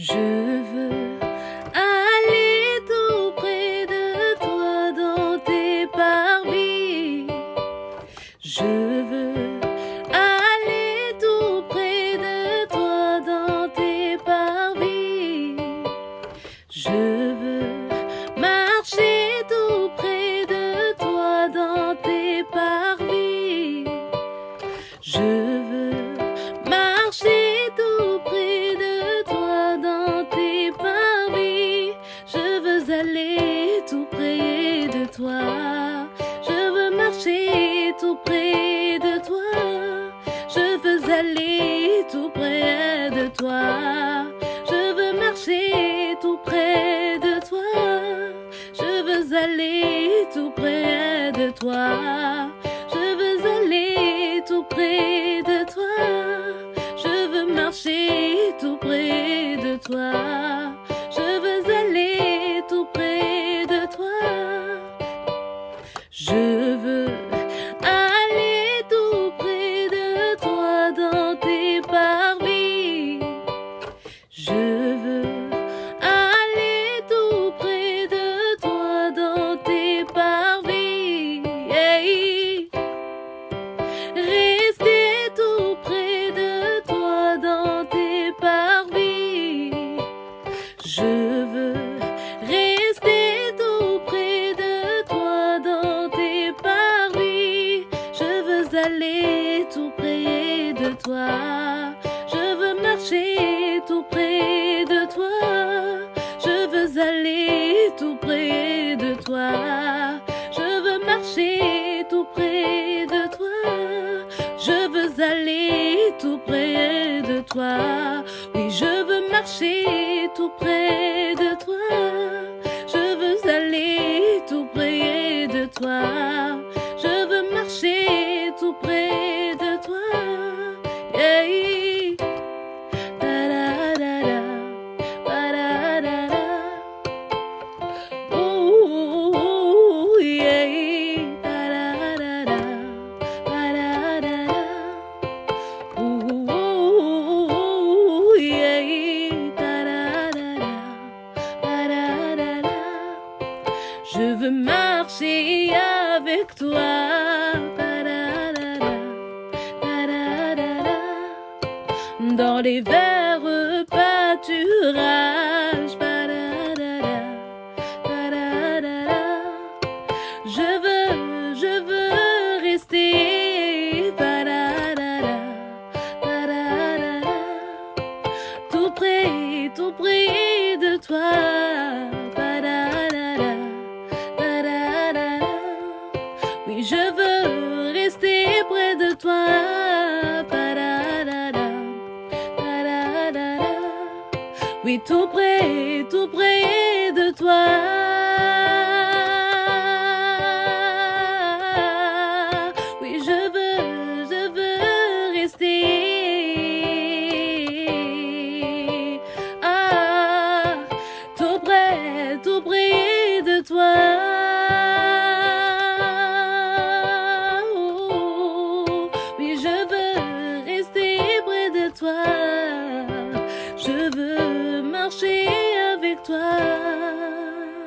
Je veux tout près de toi. Je veux marcher tout près de toi. Je veux aller tout près de toi. Je veux aller tout près de toi. Je veux marcher tout près de toi. Je veux aller tout près de toi. Près de toi. Je veux marcher tout près de toi. Je veux aller tout près de toi. Je veux marcher tout près de toi. Je veux aller tout près de toi. Oui, je veux marcher tout près marcher avec toi. Dans les verts pâturages. Je veux, je veux rester. Tout près, tout près de toi. oui, tout près, tout près de toi.